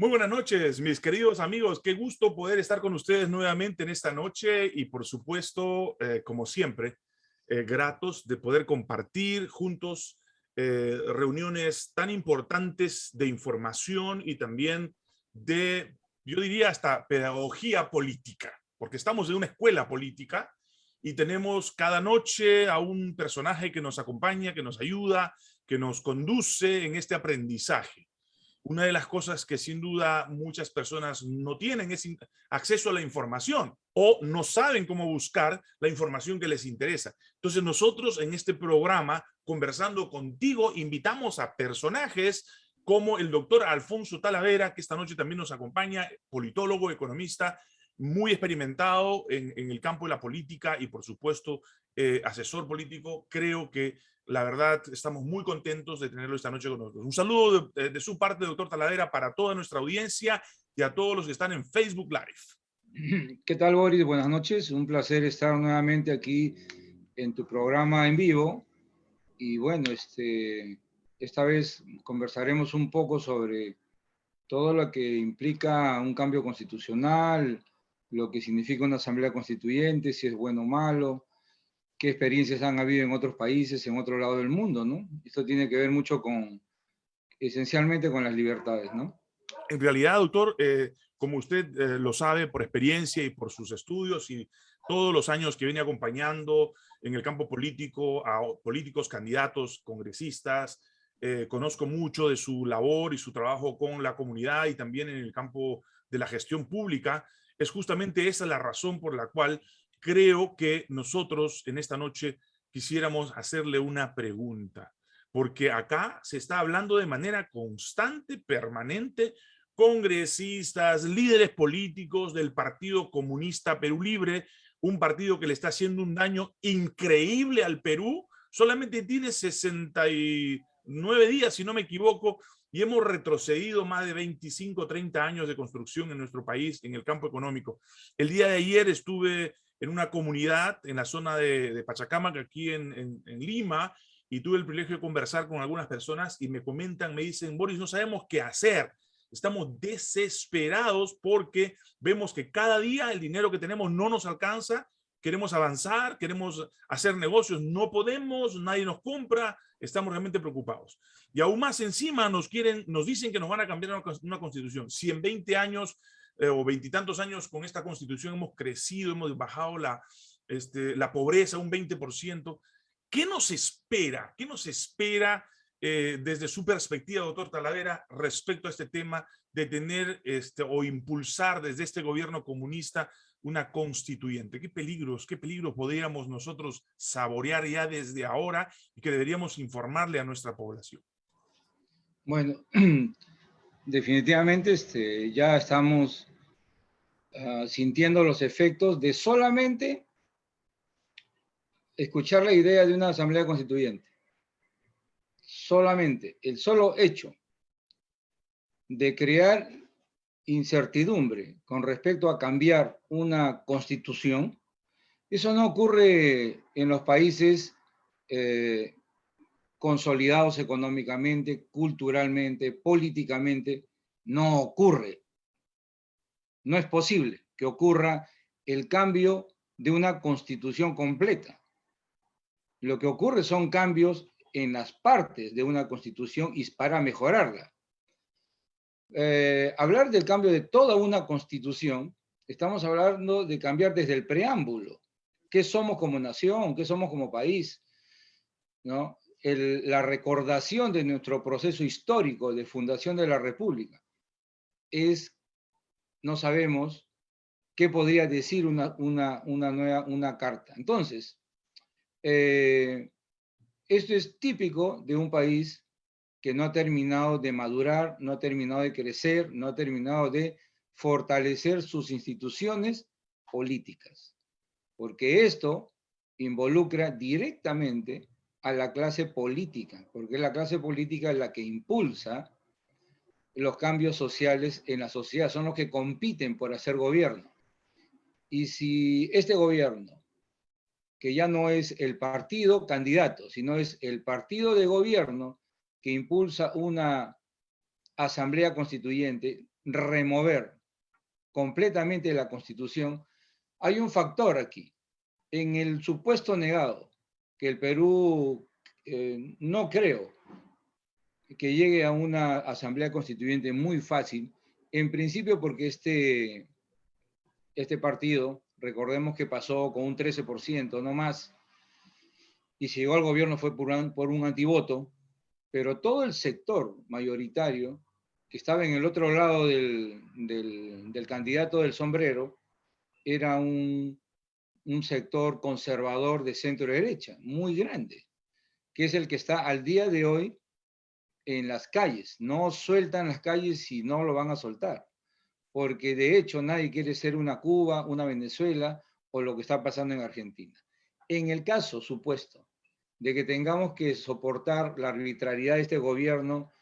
Muy buenas noches, mis queridos amigos. Qué gusto poder estar con ustedes nuevamente en esta noche y por supuesto, eh, como siempre, eh, gratos de poder compartir juntos eh, reuniones tan importantes de información y también de, yo diría hasta pedagogía política, porque estamos en una escuela política y tenemos cada noche a un personaje que nos acompaña, que nos ayuda, que nos conduce en este aprendizaje. Una de las cosas que sin duda muchas personas no tienen es acceso a la información o no saben cómo buscar la información que les interesa. Entonces nosotros en este programa, conversando contigo, invitamos a personajes como el doctor Alfonso Talavera, que esta noche también nos acompaña, politólogo, economista, muy experimentado en, el campo de la política y por supuesto eh, asesor político. Creo que la verdad, estamos muy contentos de tenerlo esta noche con nosotros. Un saludo de, su parte, doctor Taladera, para toda nuestra audiencia y a todos los que están en Facebook Live. ¿Qué tal, Boris? Buenas noches. Un placer estar nuevamente aquí en tu programa en vivo. Y bueno, este, esta vez conversaremos un poco sobre todo lo que implica un cambio constitucional, lo que significa una asamblea constituyente, si es bueno o malo, qué experiencias han habido en otros países, en otro lado del mundo, ¿no? Esto tiene que ver mucho con, esencialmente con las libertades, ¿no? En realidad, doctor, eh, como usted eh, lo sabe por experiencia y por sus estudios y todos los años que viene acompañando en el campo político a políticos, candidatos, congresistas, eh, conozco mucho de su labor y su trabajo con la comunidad y también en el campo de la gestión pública. Es justamente esa la razón por la cual creo que nosotros en esta noche quisiéramos hacerle una pregunta, porque acá se está hablando de manera constante, permanente, congresistas, líderes políticos del Partido Comunista Perú Libre, un partido que le está haciendo un daño increíble al Perú, solamente tiene 69 días, si no me equivoco, y hemos retrocedido más de 25, 30 años de construcción en nuestro país en el campo económico. El día de ayer estuve en una comunidad en la zona de, de Pachacamac, aquí en, en, Lima, y tuve el privilegio de conversar con algunas personas y me comentan, me dicen, Boris, no sabemos qué hacer. Estamos desesperados porque vemos que cada día el dinero que tenemos no nos alcanza, queremos avanzar, queremos hacer negocios, no podemos, nadie nos compra, estamos realmente preocupados. Y aún más encima nos quieren, nos dicen que nos van a cambiar una, constitución. Si en 20 años eh, o veintitantos años con esta constitución hemos crecido, hemos bajado la, este, la pobreza un 20%. ¿Qué nos espera? ¿Qué nos espera eh, desde su perspectiva, doctor Talavera, respecto a este tema de tener este, o impulsar desde este gobierno comunista una constituyente? ¿Qué peligros, qué peligros podríamos nosotros saborear ya desde ahora y que deberíamos informarle a nuestra población? Bueno, definitivamente este, ya estamos Ah, sintiendo los efectos de solamente escuchar la idea de una asamblea constituyente. Solamente el solo hecho de crear incertidumbre con respecto a cambiar una constitución, eso no ocurre en los países eh, consolidados económicamente, culturalmente, políticamente, no ocurre no es posible que ocurra el cambio de una constitución completa. Lo que ocurre son cambios en las partes de una constitución y para mejorarla. Eh, hablar del cambio de toda una constitución, estamos hablando de cambiar desde el preámbulo. ¿Qué somos como nación? ¿Qué somos como país? ¿No? la recordación de nuestro proceso histórico de fundación de la República es no sabemos qué podría decir una, nueva una carta. Entonces, eh, esto es típico de un país que no ha terminado de madurar, no ha terminado de crecer, no ha terminado de fortalecer sus instituciones políticas. Porque esto involucra directamente a la clase política, porque la clase política la que impulsa los cambios sociales en la sociedad, son los que compiten por hacer gobierno. Y si este gobierno, que ya no es el partido candidato, sino es el partido de gobierno que impulsa una asamblea constituyente, remover completamente la Constitución, hay un factor aquí. En el supuesto negado que el Perú, eh, no creo que llegue a una asamblea constituyente muy fácil, en principio porque este, este partido, recordemos que pasó con un 13%, no más, y si llegó al gobierno fue por un, por un antivoto, pero todo el sector mayoritario que estaba en el otro lado del, del, candidato del sombrero era un, un sector conservador de centro derecha, muy grande, que es el que está al día de hoy en las calles. No sueltan las calles y no lo van a soltar. Porque de hecho nadie quiere ser una Cuba, una Venezuela o lo que está pasando en Argentina. En el caso supuesto de que tengamos que soportar la arbitrariedad de este gobierno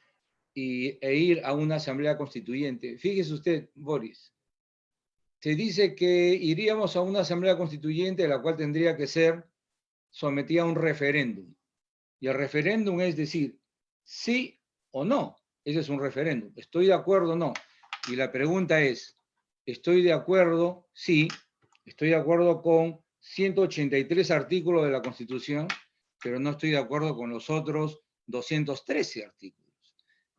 y, e ir a una asamblea constituyente, fíjese usted, Boris, se dice que iríamos a una asamblea constituyente la cual tendría que ser sometida a un referéndum. Y el referéndum es decir, sí o no. Ese es un referéndum. ¿Estoy de acuerdo o no? Y la pregunta es, ¿estoy de acuerdo? Sí, estoy de acuerdo con 183 artículos de la Constitución, pero no estoy de acuerdo con los otros 213 artículos.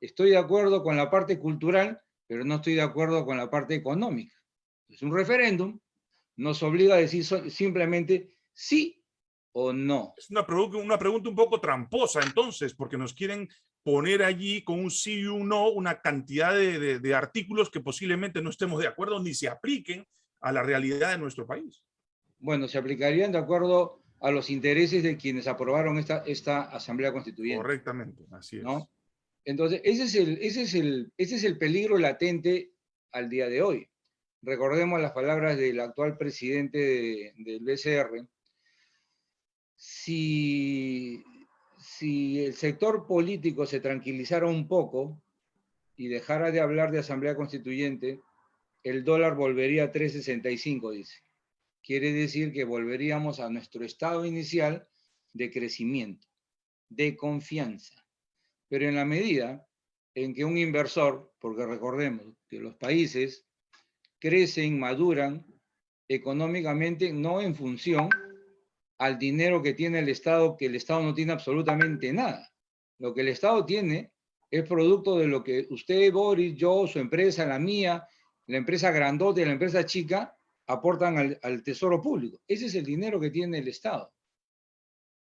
Estoy de acuerdo con la parte cultural, pero no estoy de acuerdo con la parte económica. Es un referéndum, nos obliga a decir simplemente sí o no? Es una, una pregunta un poco tramposa entonces, porque nos quieren poner allí con un sí y un no una cantidad de, de, artículos que posiblemente no estemos de acuerdo ni se apliquen a la realidad de nuestro país. Bueno, se aplicarían de acuerdo a los intereses de quienes aprobaron esta, esta Asamblea Constituyente. Correctamente, así es. ¿no? Entonces, ese es, el, ese, es el, ese es el peligro latente al día de hoy. Recordemos las palabras del actual presidente del BCR, si, si el sector político se tranquilizara un poco y dejara de hablar de asamblea constituyente, el dólar volvería a 3.65, dice. Quiere decir que volveríamos a nuestro estado inicial de crecimiento, de confianza. Pero en la medida en que un inversor, porque recordemos que los países crecen, maduran económicamente, no en función al dinero que tiene el Estado, que el Estado no tiene absolutamente nada. Lo que el Estado tiene es producto de lo que usted, Boris, yo, su empresa, la mía, la empresa grandote, la empresa chica, aportan al, tesoro público. Ese es el dinero que tiene el Estado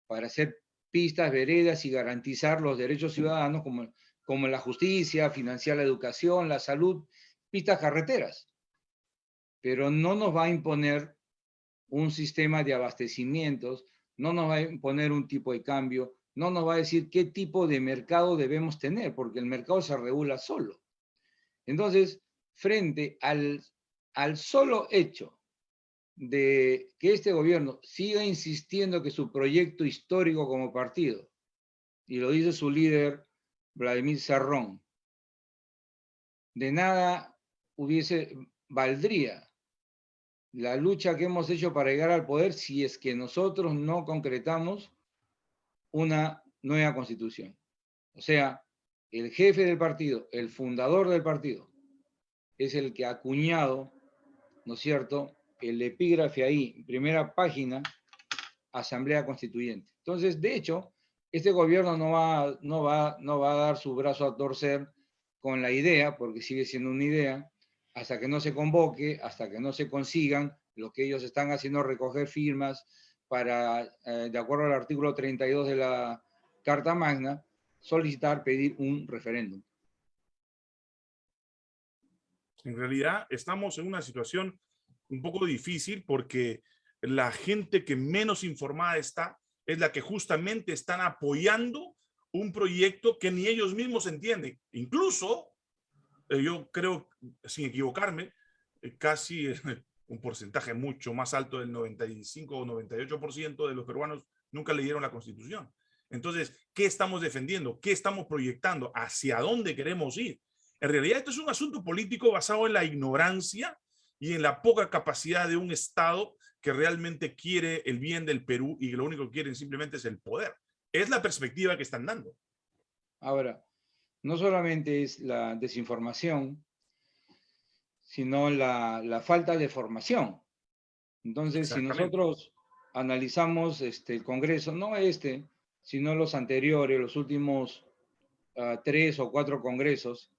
para hacer pistas, veredas y garantizar los derechos ciudadanos como, como la justicia, financiar la educación, la salud, pistas carreteras. Pero no nos va a imponer un sistema de abastecimientos, no nos va a imponer un tipo de cambio, no nos va a decir qué tipo de mercado debemos tener, porque el mercado se regula solo. Entonces, frente al, al solo hecho de que este gobierno siga insistiendo que su proyecto histórico como partido, y lo dice su líder, Vladimir Serrón, de nada hubiese, valdría la lucha que hemos hecho para llegar al poder si es que nosotros no concretamos una nueva constitución. O sea, el jefe del partido, el fundador del partido, es el que ha acuñado, ¿no es cierto?, el epígrafe ahí, primera página, Asamblea Constituyente. Entonces, de hecho, este gobierno no va, no, va, no va a dar su brazo a torcer con la idea, porque sigue siendo una idea, hasta que no se convoque, hasta que no se consigan lo que ellos están haciendo, recoger firmas para, eh, de acuerdo al artículo 32 de la Carta Magna, solicitar, pedir un referéndum. En realidad estamos en una situación un poco difícil porque la gente que menos informada está es la que justamente están apoyando un proyecto que ni ellos mismos entienden. Incluso eh, yo creo, sin equivocarme, eh, casi un porcentaje mucho más alto del 95 o 98% de los peruanos nunca leyeron la Constitución. Entonces, ¿qué estamos defendiendo? ¿Qué estamos proyectando? ¿Hacia dónde queremos ir? En realidad, esto es un asunto político basado en la ignorancia y en la poca capacidad de un Estado que realmente quiere el bien del Perú y lo único que quieren simplemente es el poder. Es la perspectiva que están dando. Ahora, no solamente es la desinformación, sino la, la falta de formación. Entonces, si nosotros analizamos este, el Congreso, no este, sino los anteriores, los últimos uh, tres o cuatro congresos,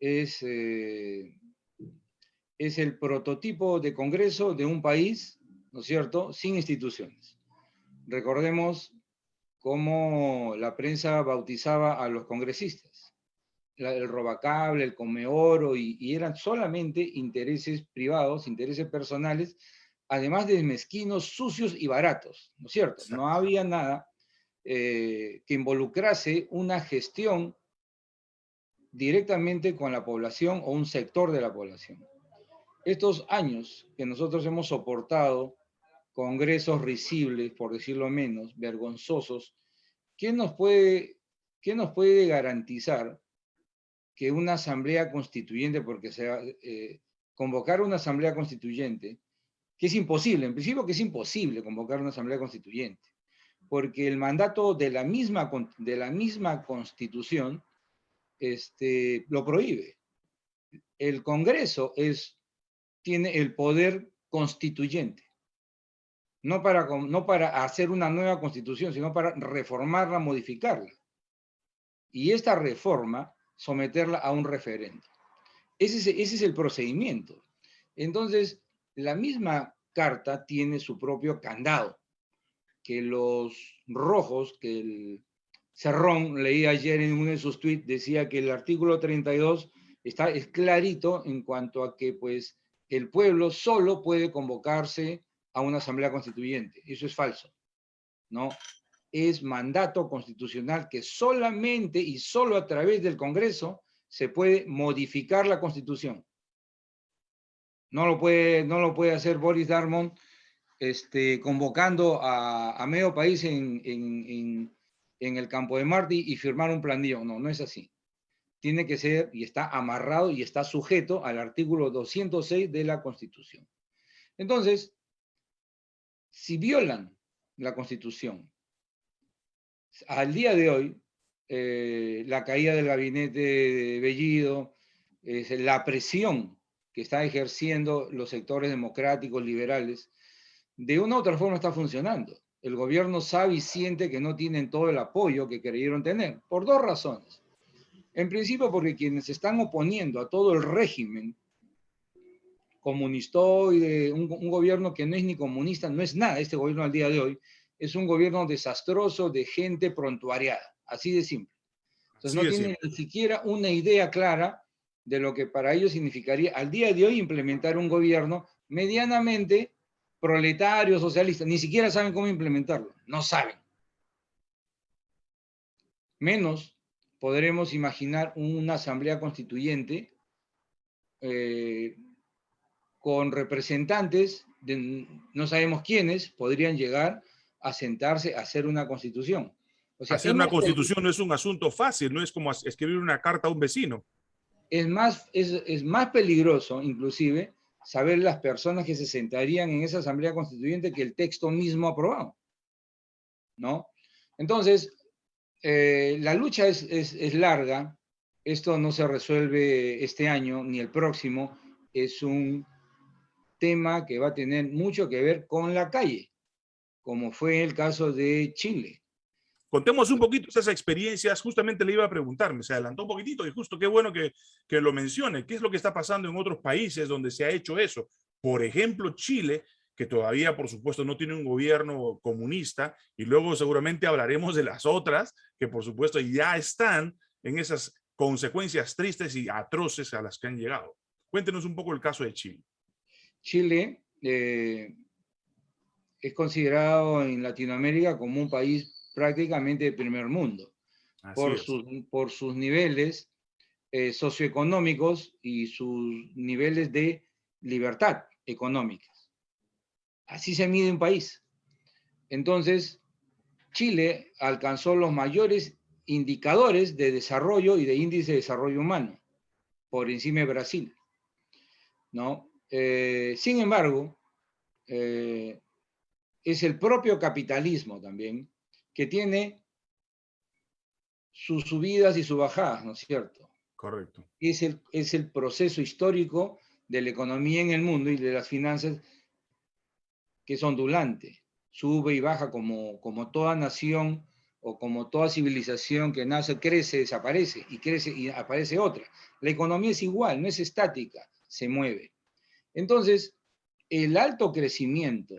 es, eh, es el prototipo de Congreso de un país, ¿no es cierto?, sin instituciones. Recordemos cómo la prensa bautizaba a los congresistas. El robacable, el comeoro, y, y eran solamente intereses privados, intereses personales, además de mezquinos, sucios y baratos, ¿no es cierto? No había nada eh, que involucrase una gestión directamente con la población o un sector de la población. Estos años que nosotros hemos soportado congresos risibles, por decirlo menos, vergonzosos, ¿quién nos puede, quién nos puede garantizar que una asamblea constituyente, porque sea, eh, convocar una asamblea constituyente, que es imposible, en principio que es imposible convocar una asamblea constituyente, porque el mandato de la misma, de la misma constitución este, lo prohíbe. El Congreso es, tiene el poder constituyente, no para, no para hacer una nueva constitución, sino para reformarla, modificarla. Y esta reforma, someterla a un referendo. Ese es, el procedimiento. Entonces, la misma carta tiene su propio candado, que los rojos, que el Cerrón, leí ayer en uno de sus tweets, decía que el artículo 32 está, es clarito en cuanto a que pues el pueblo solo puede convocarse a una asamblea constituyente. Eso es falso, ¿no? Es mandato constitucional que solamente y solo a través del Congreso se puede modificar la Constitución. No lo puede, no lo puede hacer Boris Darmon este, convocando a, medio país en, el campo de Martí y firmar un planillo. No, no es así. Tiene que ser y está amarrado y está sujeto al artículo 206 de la Constitución. Entonces, si violan la Constitución, al día de hoy, eh, la caída del gabinete de Bellido, la presión que están ejerciendo los sectores democráticos, liberales, de una u otra forma está funcionando. El gobierno sabe y siente que no tienen todo el apoyo que creyeron tener, por dos razones. En principio porque quienes están oponiendo a todo el régimen comunistoide, un, un gobierno que no es ni comunista, no es nada este gobierno al día de hoy, es un gobierno desastroso de gente prontuariada, así de simple. Entonces no tienen ni siquiera una idea clara de lo que para ellos significaría al día de hoy implementar un gobierno medianamente proletario, socialista. Ni siquiera saben cómo implementarlo, no saben. Menos podremos imaginar una asamblea constituyente eh, con representantes, de, no sabemos quiénes, podrían llegar a sentarse a hacer una constitución. O sea, hacer una constitución no es un asunto fácil, no es como escribir una carta a un vecino es más, es, más peligroso, inclusive, saber las personas que se sentarían en esa asamblea constituyente que el texto mismo aprobado. ¿No? Entonces, eh, la lucha es, es, larga, esto no se resuelve este año ni el próximo, es un tema que va a tener mucho que ver con la calle, como fue el caso de Chile. Contemos un poquito esas experiencias, justamente le iba a preguntar, me se adelantó un poquitito y justo qué bueno que, que lo mencione, qué es lo que está pasando en otros países donde se ha hecho eso. Por ejemplo, Chile, que todavía, por supuesto, no tiene un gobierno comunista, y luego seguramente hablaremos de las otras, que por supuesto ya están en esas consecuencias tristes y atroces a las que han llegado. Cuéntenos un poco el caso de Chile. Chile eh, es considerado en Latinoamérica como un país prácticamente de primer mundo, por sus, por sus, niveles eh, socioeconómicos y sus niveles de libertad económica. Así se mide un país. Entonces, Chile alcanzó los mayores indicadores de desarrollo y de índice de desarrollo humano, por encima de Brasil. ¿no? Eh, sin embargo, eh, es el propio capitalismo también que tiene sus subidas y sus bajadas, ¿no es cierto? Correcto. Es el, es el proceso histórico de la economía en el mundo y de las finanzas que es ondulante, sube y baja como, como toda nación o como toda civilización que nace, crece, desaparece y crece y aparece otra. La economía es igual, no es estática, se mueve. Entonces, el alto crecimiento,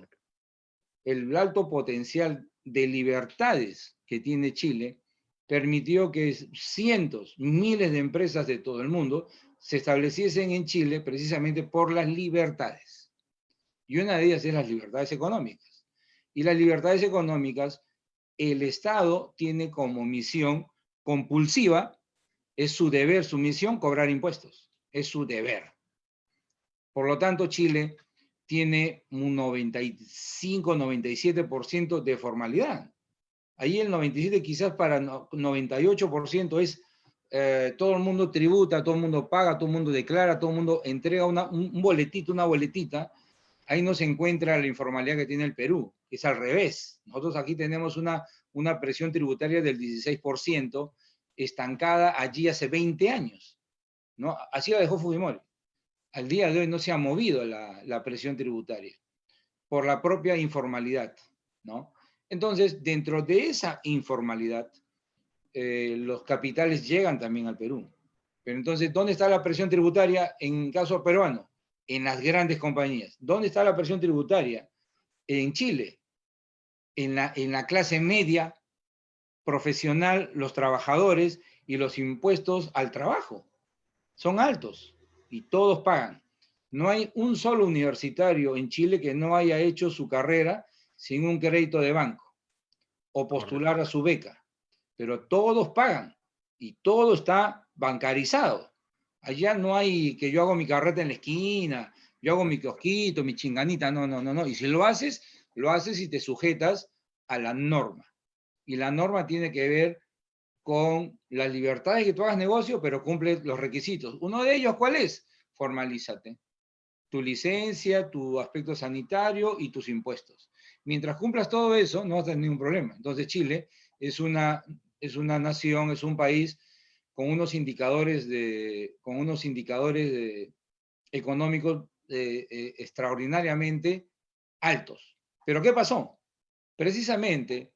el alto potencial de libertades que tiene Chile permitió que cientos, miles de empresas de todo el mundo se estableciesen en Chile precisamente por las libertades. Y una de ellas es las libertades económicas. Y las libertades económicas, el Estado tiene como misión compulsiva, es su deber, su misión, cobrar impuestos. Es su deber. Por lo tanto, Chile tiene un 95-97% de formalidad. Ahí el 97 quizás para 98% es eh, todo el mundo tributa, todo el mundo paga, todo el mundo declara, todo el mundo entrega un boletito, una boletita. Ahí no se encuentra la informalidad que tiene el Perú, es al revés. Nosotros aquí tenemos una, una presión tributaria del 16%, estancada allí hace 20 años. ¿no? Así lo dejó Fujimori. Al día de hoy no se ha movido la, presión tributaria por la propia informalidad. ¿no? Entonces, dentro de esa informalidad, eh, los capitales llegan también al Perú. Pero entonces, ¿dónde está la presión tributaria en caso peruano? En las grandes compañías. ¿Dónde está la presión tributaria? En Chile. En la clase media, profesional, los trabajadores y los impuestos al trabajo. Son altos y todos pagan. No hay un solo universitario en Chile que no haya hecho su carrera sin un crédito de banco o postular a su beca, pero todos pagan y todo está bancarizado. Allá no hay que yo hago mi carreta en la esquina, yo hago mi kiosquito, mi chinganita, no, no, no, no. Y si lo haces, lo haces y te sujetas a la norma. Y la norma tiene que ver con las libertades que tú hagas negocio, pero cumple los requisitos. Uno de ellos, ¿cuál es? Formalízate. Tu licencia, tu aspecto sanitario y tus impuestos. Mientras cumplas todo eso, no vas a tener ningún problema. Entonces Chile es una, es una nación, es un país con unos indicadores, de, con unos indicadores económicos eh, eh, extraordinariamente altos. Pero ¿qué pasó? Precisamente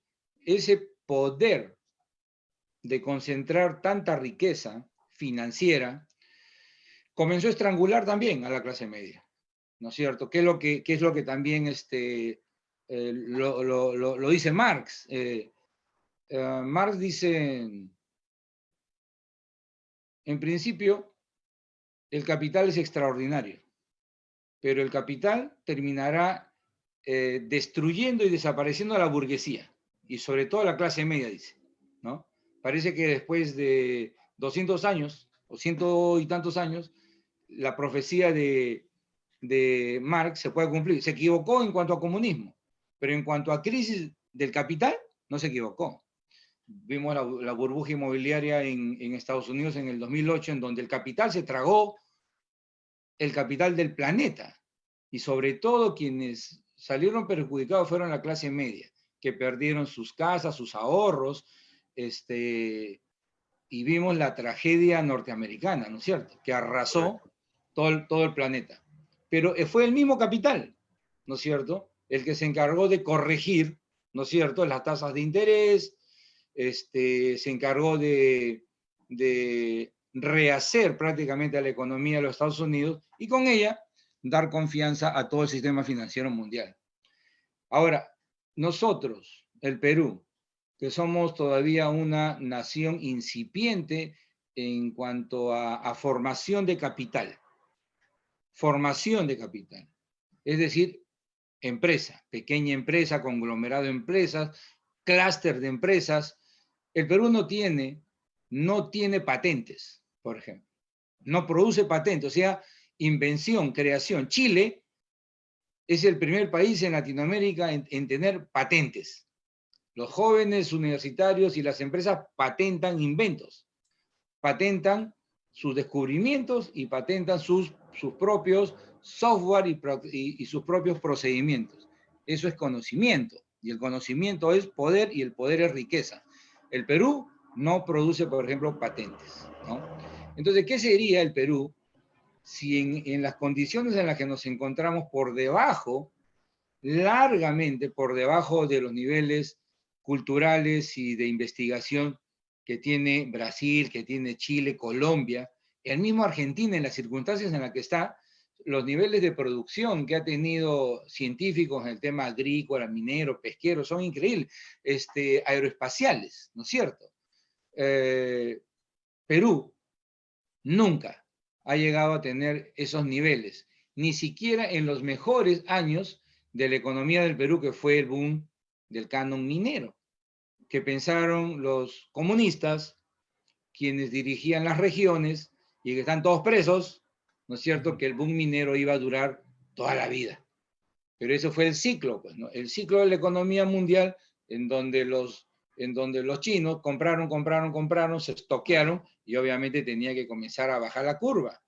ese poder de concentrar tanta riqueza financiera comenzó a estrangular también a la clase media, ¿no es cierto? ¿Qué es lo que, es lo que también este, eh, lo, dice Marx. Eh, eh, Marx dice, en principio, el capital es extraordinario, pero el capital terminará destruyendo y desapareciendo a la burguesía, y sobre todo a la clase media, dice. Parece que después de 200 años, o ciento y tantos años, la profecía de, de Marx se puede cumplir. Se equivocó en cuanto a comunismo, pero en cuanto a crisis del capital, no se equivocó. Vimos la, burbuja inmobiliaria en, Estados Unidos en el 2008, en donde el capital se tragó el capital del planeta. Y sobre todo quienes salieron perjudicados fueron la clase media, que perdieron sus casas, sus ahorros, este, y vimos la tragedia norteamericana, ¿no es cierto? Que arrasó todo todo el planeta. Pero fue el mismo capital, ¿no es cierto? el que se encargó de corregir, ¿no es cierto?, las tasas de interés, este, se encargó de, rehacer prácticamente a la economía de los Estados Unidos y con ella dar confianza a todo el sistema financiero mundial. Ahora, nosotros, el Perú, que somos todavía una nación incipiente en cuanto a formación de capital, formación de capital, es decir, empresa, pequeña empresa, conglomerado de empresas, clúster de empresas. El Perú no tiene, no tiene patentes, por ejemplo. No produce patentes, o sea, invención, creación. Chile es el primer país en Latinoamérica en, en tener patentes. Los jóvenes universitarios y las empresas patentan inventos, patentan sus descubrimientos y patentan sus, sus propios software y, sus propios procedimientos. Eso es conocimiento. Y el conocimiento es poder y el poder es riqueza. El Perú no produce, por ejemplo, patentes. Entonces, ¿qué sería el Perú si en, en las condiciones en las que nos encontramos por debajo, largamente por debajo de los niveles culturales y de investigación que tiene Brasil, que tiene Chile, Colombia, el mismo Argentina en las circunstancias en las que está, los niveles de producción que ha tenido científicos en el tema agrícola, minero, pesquero, son increíbles, este, aeroespaciales, ¿no es cierto? Eh, Perú nunca ha llegado a tener esos niveles, ni siquiera en los mejores años de la economía del Perú, que fue el boom del canon minero que pensaron los comunistas, quienes dirigían las regiones y que están todos presos, ¿no es cierto?, que el boom minero iba a durar toda la vida. Pero eso fue el ciclo, pues, ¿no? El ciclo de la economía mundial en donde los, en donde los chinos compraron, compraron, compraron, se estoquearon y obviamente tenía que comenzar a bajar la curva.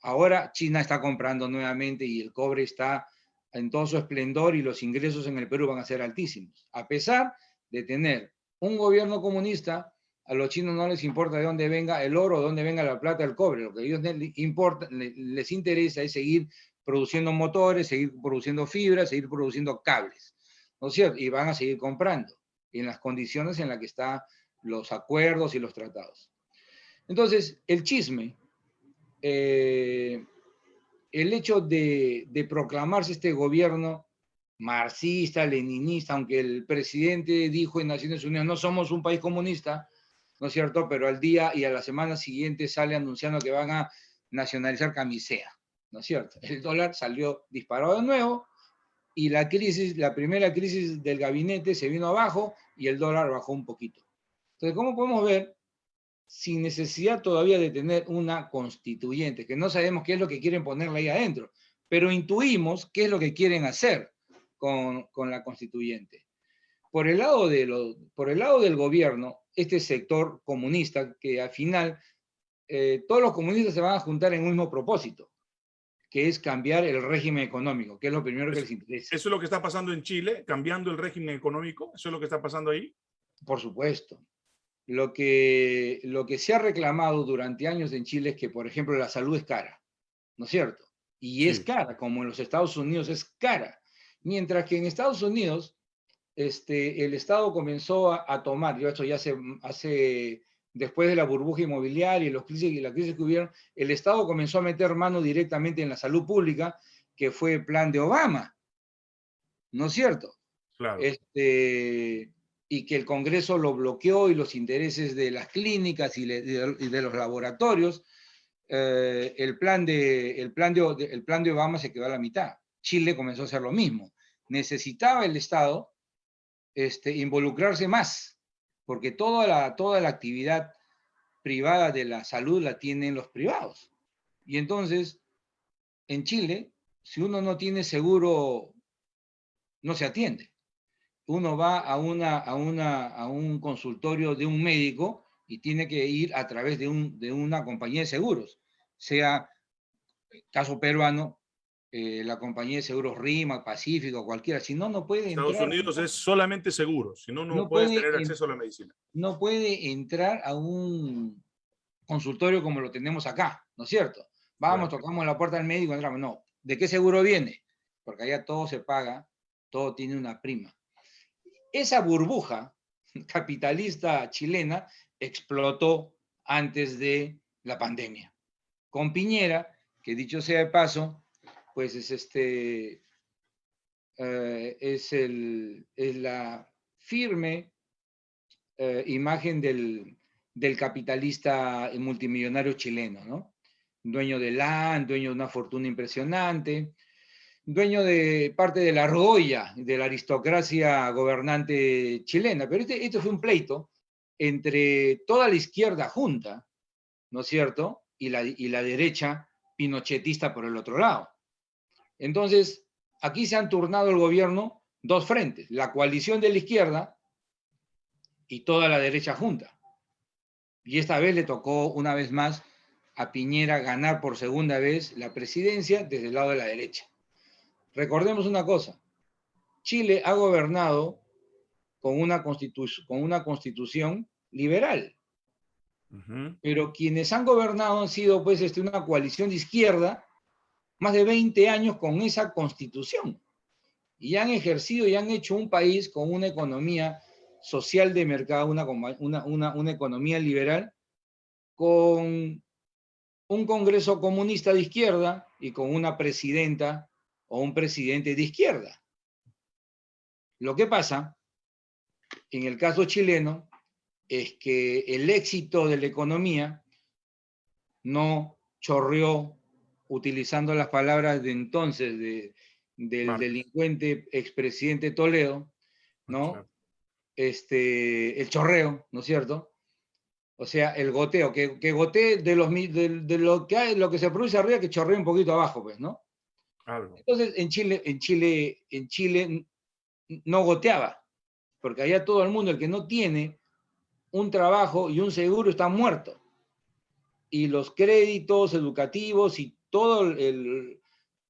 Ahora China está comprando nuevamente y el cobre está en todo su esplendor y los ingresos en el Perú van a ser altísimos. A pesar de tener un gobierno comunista, a los chinos no les importa de dónde venga el oro, de dónde venga la plata, el cobre. Lo que a ellos les, importa, les interesa es seguir produciendo motores, seguir produciendo fibras, seguir produciendo cables. ¿No es cierto? Y van a seguir comprando en las condiciones en las que están los acuerdos y los tratados. Entonces, el chisme, eh, el hecho de, de proclamarse este gobierno marxista, leninista, aunque el presidente dijo en Naciones Unidas, no somos un país comunista, ¿no es cierto? Pero al día y a la semana siguiente sale anunciando que van a nacionalizar camisea, ¿no es cierto? El dólar salió disparado de nuevo y la crisis, la primera crisis del gabinete se vino abajo y el dólar bajó un poquito. Entonces, ¿cómo podemos ver? Sin necesidad todavía de tener una constituyente, que no sabemos qué es lo que quieren ponerle ahí adentro, pero intuimos qué es lo que quieren hacer con, la constituyente. Por el, lado de lo, por el lado del gobierno, este sector comunista, que al final eh, todos los comunistas se van a juntar en un mismo propósito, que es cambiar el régimen económico, que es lo primero que les interesa. ¿Eso es lo que está pasando en Chile, cambiando el régimen económico? ¿Eso es lo que está pasando ahí? Por supuesto. Lo que, lo que se ha reclamado durante años en Chile es que, por ejemplo, la salud es cara, ¿no es cierto? Y es cara, como en los Estados Unidos es cara. Mientras que en Estados Unidos, este, el Estado comenzó a, tomar, yo esto ya hace, hace, después de la burbuja inmobiliaria y, los crisis, y la crisis que hubieron, el Estado comenzó a meter mano directamente en la salud pública, que fue el plan de Obama. ¿No es cierto? Claro. Este, y que el Congreso lo bloqueó y los intereses de las clínicas y, de, los laboratorios, eh, el, plan de, el, plan de, el plan de Obama se quedó a la mitad. Chile comenzó a hacer lo mismo. Necesitaba el Estado este, involucrarse más, porque toda la, toda la actividad privada de la salud la tienen los privados. Y entonces, en Chile, si uno no tiene seguro, no se atiende. Uno va a, una, a, una, a un consultorio de un médico y tiene que ir a través de, un, de una compañía de seguros, sea caso peruano, eh, la compañía de seguros RIMA, Pacífico, cualquiera, si no, no puede Estados Unidos es solamente seguro, si no, no, puede tener acceso a la medicina. No puede entrar a un consultorio como lo tenemos acá, ¿no es cierto? Vamos, tocamos la puerta del médico, entramos. No, ¿de qué seguro viene? Porque allá todo se paga, todo tiene una prima. Esa burbuja capitalista chilena explotó antes de la pandemia. Con Piñera, que dicho sea de paso, pues es, este, eh, es, el, es la firme eh, imagen del, del, capitalista multimillonario chileno, ¿no? Dueño de land, dueño de una fortuna impresionante, dueño de parte de la argolla de la aristocracia gobernante chilena. Pero este, este fue un pleito entre toda la izquierda junta, ¿no es cierto? Y la, y la derecha pinochetista por el otro lado. Entonces, aquí se han turnado el gobierno dos frentes, la coalición de la izquierda y toda la derecha junta. Y esta vez le tocó una vez más a Piñera ganar por segunda vez la presidencia desde el lado de la derecha. Recordemos una cosa, Chile ha gobernado con una, con una constitución liberal. Pero quienes han gobernado han sido pues este, una coalición de izquierda, más de 20 años con esa constitución. Y han ejercido y han hecho un país con una economía social de mercado, una, economía liberal, con un Congreso comunista de izquierda y con una presidenta o un presidente de izquierda. Lo que pasa, en el caso chileno, es que el éxito de la economía no chorreó, utilizando las palabras de entonces del delincuente expresidente Toledo, ¿no? Este, el chorreo, ¿no es cierto? O sea, el goteo, que, que gotee de, los, de, lo, que hay, lo que se produce arriba, que chorree un poquito abajo, pues, ¿no? Entonces, en Chile, en Chile, en Chile no goteaba, porque allá todo el mundo, el que no tiene un trabajo y un seguro, está muerto. Y los créditos educativos y todo el,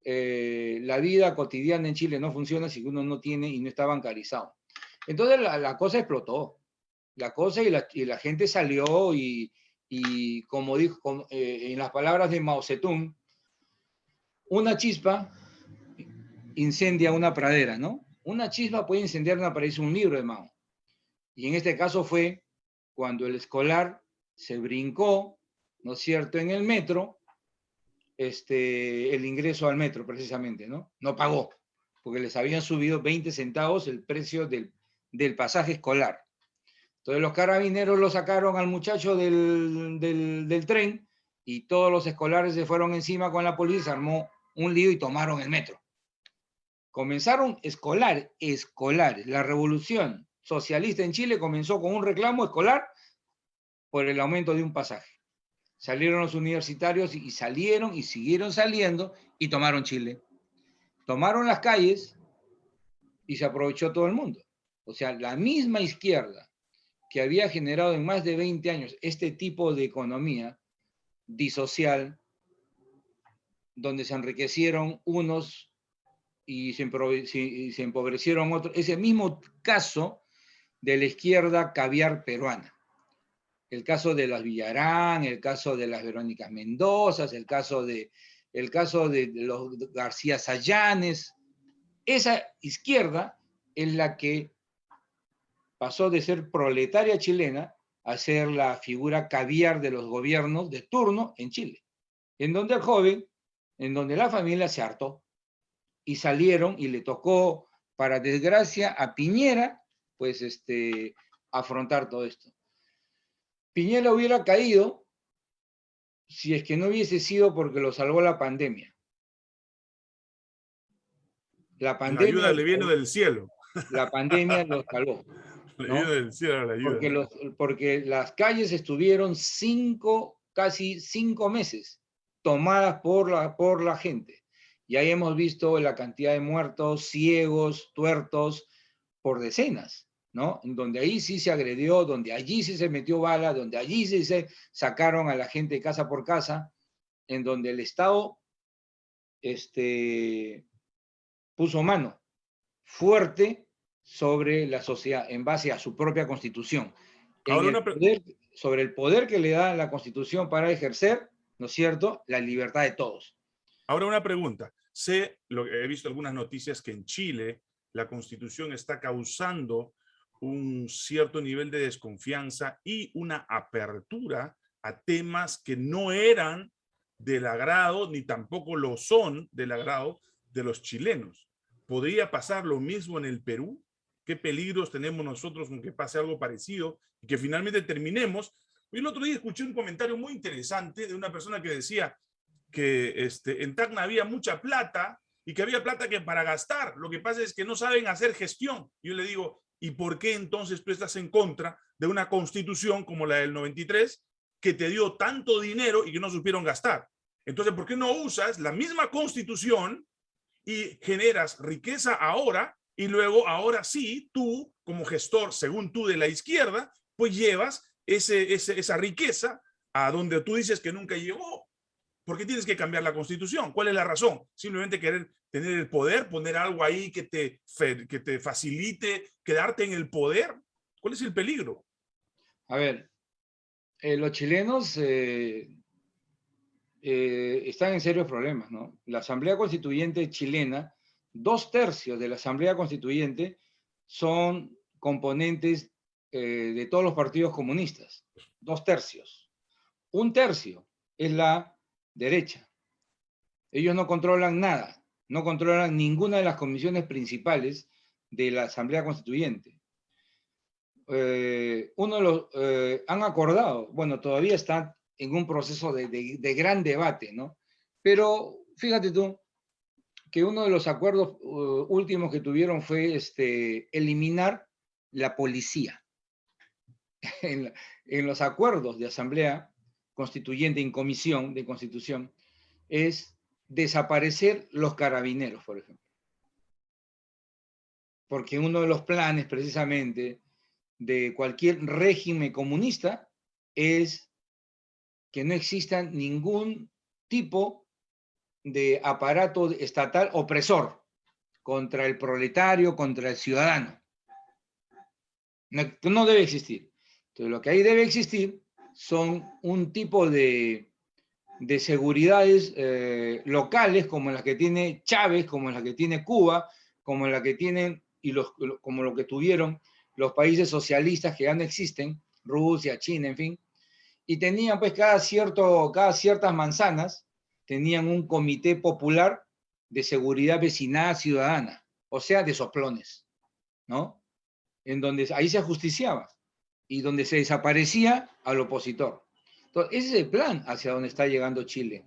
eh, la vida cotidiana en Chile no funciona si uno no tiene y no está bancarizado. Entonces la, la cosa explotó la cosa y la, gente salió y, como dijo eh, en las palabras de Mao Zedong, una chispa incendia una pradera, ¿no? Una chispa puede incendiar una pradera, es un libro de Mao. Y en este caso fue cuando el escolar se brincó, ¿no es cierto?, en el metro, este, el ingreso al metro precisamente, ¿no? No pagó, porque les habían subido 20 centavos el precio del, del pasaje escolar. Entonces los carabineros lo sacaron al muchacho del, del, tren y todos los escolares se fueron encima con la policía, armó un lío y tomaron el metro. Comenzaron escolar, escolar. La revolución socialista en Chile comenzó con un reclamo escolar por el aumento de un pasaje. Salieron los universitarios y salieron y siguieron saliendo y tomaron Chile. Tomaron las calles y se aprovechó todo el mundo. O sea, la misma izquierda que había generado en más de 20 años este tipo de economía disocial, donde se enriquecieron unos y se, empobrecieron otros, ese mismo caso de la izquierda caviar peruana. El caso de las Villarán, el caso de las Verónicas Mendozas, el caso de, el caso de los García Sayanes. Esa izquierda es la que pasó de ser proletaria chilena a ser la figura caviar de los gobiernos de turno en Chile, en donde el joven, en donde la familia se hartó y salieron y le tocó, para desgracia, a Piñera, pues este, afrontar todo esto. Piñera hubiera caído si es que no hubiese sido porque lo salvó la pandemia. La pandemia... La ayuda le viene del cielo. La pandemia lo salvó. Porque, porque las calles estuvieron cinco, casi cinco meses tomadas por la, por la gente. Y ahí hemos visto la cantidad de muertos, ciegos, tuertos, por decenas, ¿no? Donde ahí sí se agredió, donde allí sí se metió bala, donde allí sí se sacaron a la gente casa por casa, en donde el Estado este, puso mano fuerte sobre la sociedad en base a su propia constitución. sobre el poder que le da la constitución para ejercer, ¿no es cierto?, la libertad de todos. Ahora una pregunta. Sé, lo, he visto algunas noticias que en Chile la constitución está causando un cierto nivel de desconfianza y una apertura a temas que no eran del agrado, ni tampoco lo son del agrado de los chilenos. ¿Podría pasar lo mismo en el Perú? qué peligros tenemos nosotros con que pase algo parecido y que finalmente terminemos. Y el otro día escuché un comentario muy interesante de una persona que decía que este, en Tacna había mucha plata y que había plata que para gastar. Lo que pasa es que no saben hacer gestión. Yo le digo, ¿y por qué entonces tú estás en contra de una constitución como la del 93 que te dio tanto dinero y que no supieron gastar? Entonces, ¿por qué no usas la misma constitución y generas riqueza ahora y luego ahora sí, tú como gestor, según tú de la izquierda, pues llevas ese, esa riqueza a donde tú dices que nunca llegó. ¿Por qué tienes que cambiar la constitución? ¿Cuál es la razón? Simplemente querer tener el poder, poner algo ahí que te, que te facilite quedarte en el poder. ¿Cuál es el peligro? A ver, eh, los chilenos eh, eh, están en serios problemas, ¿no? La Asamblea Constituyente chilena, dos tercios de la Asamblea Constituyente son componentes de todos los partidos comunistas, dos tercios. Un tercio es la derecha. Ellos no controlan nada, no controlan ninguna de las comisiones principales de la Asamblea Constituyente. Eh, uno de los, eh, han acordado, bueno, todavía están en un proceso de, gran debate, ¿no? Pero fíjate tú que uno de los acuerdos uh, últimos que tuvieron fue este, eliminar la policía. en, en, los acuerdos de asamblea constituyente en comisión de constitución es desaparecer los carabineros, por ejemplo. Porque uno de los planes precisamente de cualquier régimen comunista es que no exista ningún tipo de aparato estatal opresor contra el proletario, contra el ciudadano. No, debe existir. Entonces, lo que ahí debe existir son un tipo de, de seguridades eh, locales como las que tiene Chávez, como las que tiene Cuba, como la que tienen y los, como lo que tuvieron los países socialistas que ya no existen, Rusia, China, en fin, y tenían pues cada, cierto, cada ciertas manzanas, tenían un comité popular de seguridad vecinal ciudadana, o sea, de soplones, ¿no? En donde ahí se ajusticiaba y donde se desaparecía al opositor. Entonces, ese es el plan hacia donde está llegando Chile.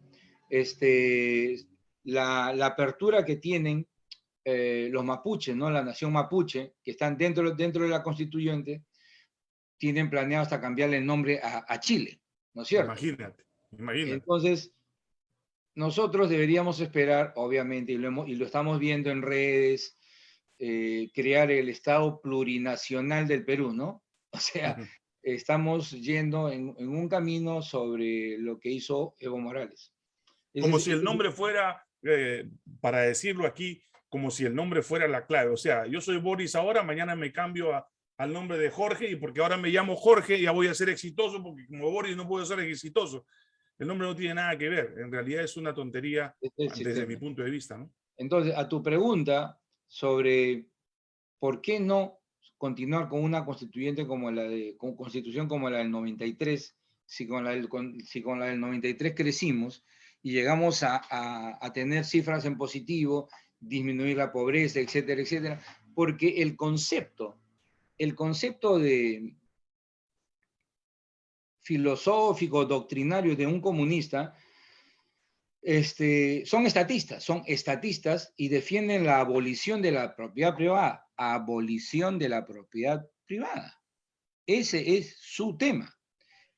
Este, la, la apertura que tienen eh, los mapuches, ¿no? la nación mapuche, que están dentro, dentro de la constituyente, tienen planeado hasta cambiarle el nombre a, Chile, ¿no es cierto? Imagínate, imagínate. Entonces, nosotros deberíamos esperar, obviamente, y lo, y lo estamos viendo en redes, eh, crear el Estado plurinacional del Perú, ¿no? O sea, estamos yendo en, un camino sobre lo que hizo Evo Morales. Como si el nombre fuera, eh, para decirlo aquí, como si el nombre fuera la clave. O sea, yo soy Boris ahora, mañana me cambio al nombre de Jorge y porque ahora me llamo Jorge ya voy a ser exitoso porque como Boris no puedo ser exitoso. El nombre no tiene nada que ver. En realidad es una tontería desde mi punto de vista. ¿no? Entonces, a tu pregunta sobre por qué no continuar con una constituyente como la de, con constitución como la del 93, si con la del, si con la del 93 crecimos y llegamos a, a, a tener cifras en positivo disminuir la pobreza, etcétera, etcétera, porque el concepto, el concepto de filosófico, doctrinario de un comunista, este, son estatistas, son estatistas y defienden la abolición de la propiedad privada, abolición de la propiedad privada. Ese es su tema.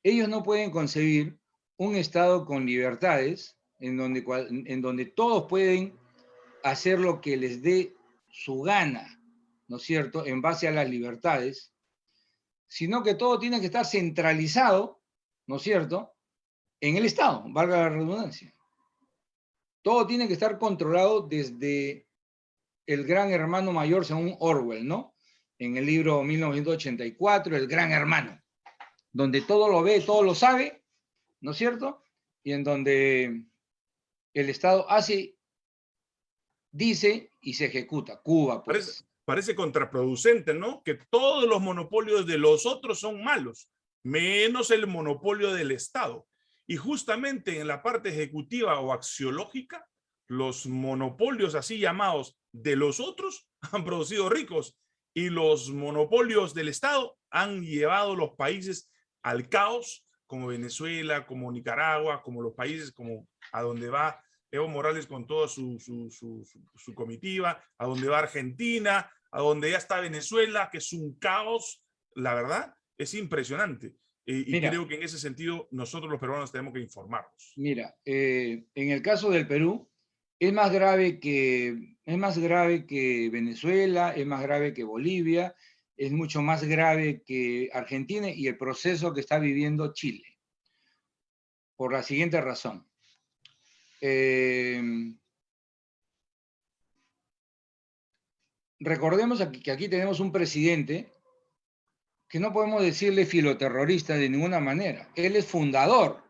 Ellos no pueden concebir un Estado con libertades en donde, en donde todos pueden hacer lo que les dé su gana, ¿no es cierto?, en base a las libertades, sino que todo tiene que estar centralizado, ¿no es cierto?, en el Estado, valga la redundancia. Todo tiene que estar controlado desde el gran hermano mayor, según Orwell, ¿no? En el libro 1984, El gran hermano, donde todo lo ve, todo lo sabe, ¿no es cierto? Y en donde el Estado hace dice y se ejecuta. Cuba, pues. Parece, contraproducente, ¿no? Que todos los monopolios de los otros son malos, menos el monopolio del Estado. Y justamente en la parte ejecutiva o axiológica, los monopolios así llamados de los otros han producido ricos y los monopolios del Estado han llevado los países al caos, como Venezuela, como Nicaragua, como los países como a donde va Evo Morales con toda su, su, comitiva, a donde va Argentina, a donde ya está Venezuela, que es un caos, la verdad, es impresionante. y creo que en ese sentido nosotros los peruanos tenemos que informarnos. Mira, eh, en el caso del Perú, es más, grave que, es más grave que Venezuela, es más grave que Bolivia, es mucho más grave que Argentina y el proceso que está viviendo Chile. Por la siguiente razón. Eh, recordemos aquí, que aquí tenemos un presidente que no podemos decirle filoterrorista de ninguna manera. Él es fundador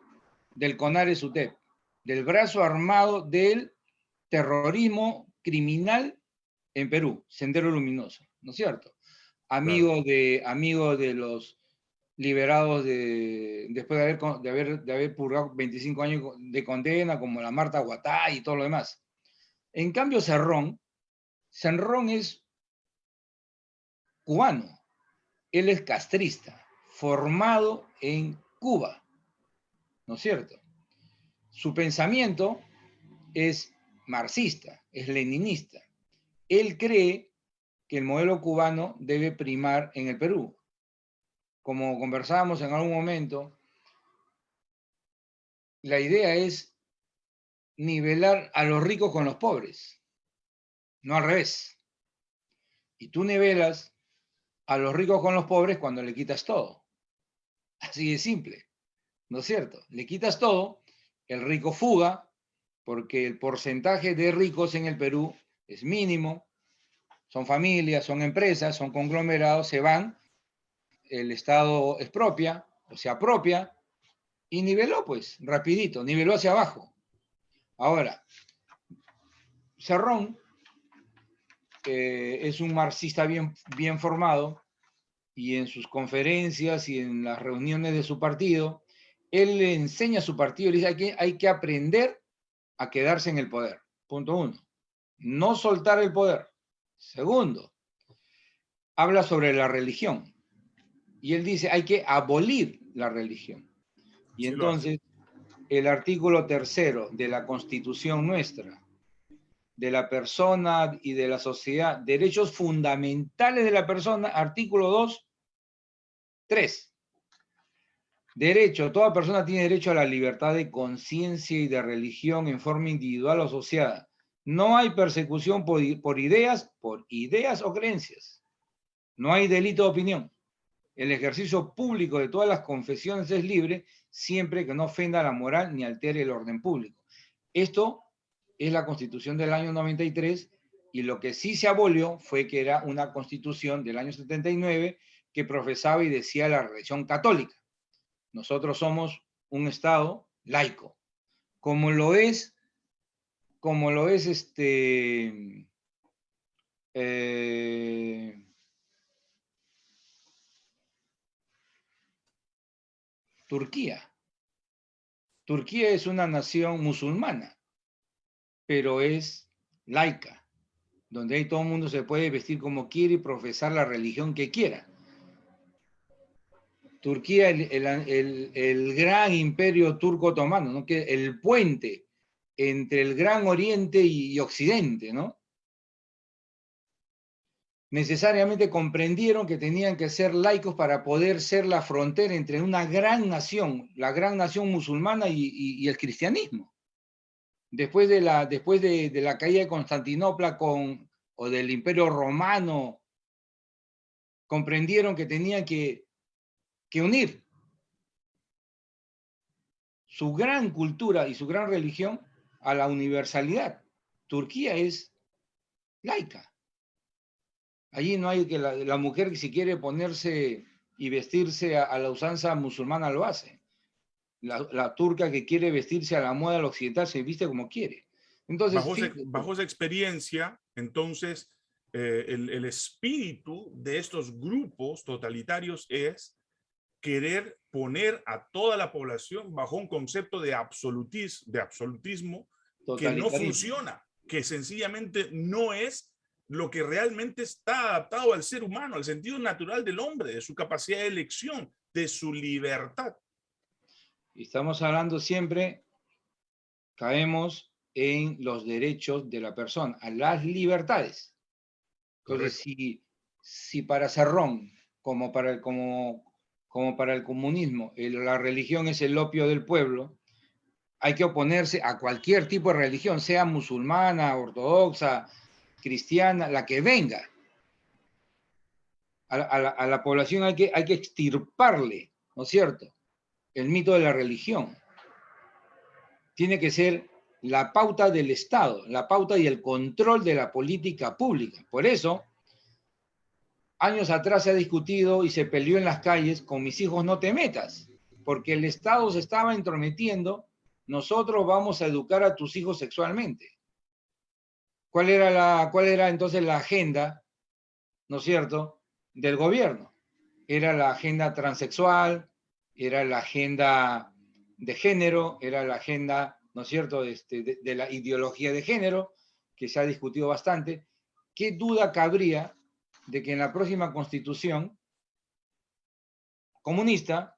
del CONARES UTEP, del brazo armado del terrorismo criminal en Perú, Sendero Luminoso, ¿no es cierto? Amigo, de, amigo de los liberados de, después de haber, de, haber, de haber purgado 25 años de condena, como la Marta Guatá y todo lo demás. En cambio, Cerrón, Cerrón es cubano, él es castrista, formado en Cuba, ¿no es cierto? Su pensamiento es marxista, es leninista. Él cree que el modelo cubano debe primar en el Perú. Como conversábamos en algún momento, la idea es nivelar a los ricos con los pobres, no al revés. Y tú nivelas a los ricos con los pobres cuando le quitas todo. Así de simple, ¿no es cierto? Le quitas todo, el rico fuga, porque el porcentaje de ricos en el Perú es mínimo, son familias, son empresas, son conglomerados, se van, el Estado expropia o se apropia y niveló pues, rapidito, niveló hacia abajo. Ahora, Cerrón eh, es un marxista bien, bien formado y en sus conferencias y en las reuniones de su partido, él le enseña a su partido, le dice que hay que aprender a quedarse en el poder. Punto uno. No soltar el poder. Segundo, habla sobre la religión. Y él dice, hay que abolir la religión. Y entonces, el artículo tercero de la Constitución nuestra, de la persona y de la sociedad, derechos fundamentales de la persona, artículo 2, 3. Derecho, toda persona tiene derecho a la libertad de conciencia y de religión en forma individual o asociada. No hay persecución por, por ideas, por ideas o creencias. No hay delito de opinión. El ejercicio público de todas las confesiones es libre siempre que no ofenda la moral ni altere el orden público. Esto es la constitución del año 93 y lo que sí se abolió fue que era una constitución del año 79 que profesaba y decía la religión católica. Nosotros somos un Estado laico, como lo es, como lo es este, eh, Turquía. Turquía es una nación musulmana, pero es laica, donde ahí todo el mundo se puede vestir como quiere y profesar la religión que quiera. Turquía, el, gran imperio turco otomano, ¿no? que el puente entre el Gran Oriente y Occidente, necesariamente comprendieron que tenían que ser laicos para poder ser la frontera entre una gran nación, la gran nación musulmana y, el cristianismo. Después de la, caída de Constantinopla con, o del imperio romano, comprendieron que tenían que, que unir su gran cultura y su gran religión a la universalidad. Turquía es laica. Allí no hay que la, mujer que si quiere ponerse y vestirse a, la usanza musulmana lo hace. La, turca que quiere vestirse a la moda occidental se viste como quiere. Entonces, bajo, esa experiencia, entonces, eh, el, espíritu de estos grupos totalitarios es querer poner a toda la población bajo un concepto de, absolutismo, de absolutismo que no funciona, que sencillamente no es lo que realmente está adaptado al ser humano, al sentido natural del hombre, de su capacidad de elección, de su libertad. Estamos hablando siempre, caemos en los derechos de la persona, a las libertades. Entonces, si, si para Cerrón, como para como, como para el comunismo, la religión es el opio del pueblo, hay que oponerse a cualquier tipo de religión, sea musulmana, ortodoxa, cristiana, la que venga. A, la, población hay que, hay que extirparle, ¿no es cierto? El mito de la religión. Tiene que ser la pauta del Estado, la pauta y el control de la política pública. Por eso, años atrás se ha discutido y se peleó en las calles, con mis hijos no te metas, porque el Estado se estaba entrometiendo, nosotros vamos a educar a tus hijos sexualmente. ¿Cuál era, la, cuál era entonces la agenda, no es cierto, del gobierno? Era la agenda transexual, era la agenda de género, era la agenda, ¿no es cierto?, este, de, de la ideología de género, que se ha discutido bastante. ¿Qué duda cabría de que en la próxima constitución comunista,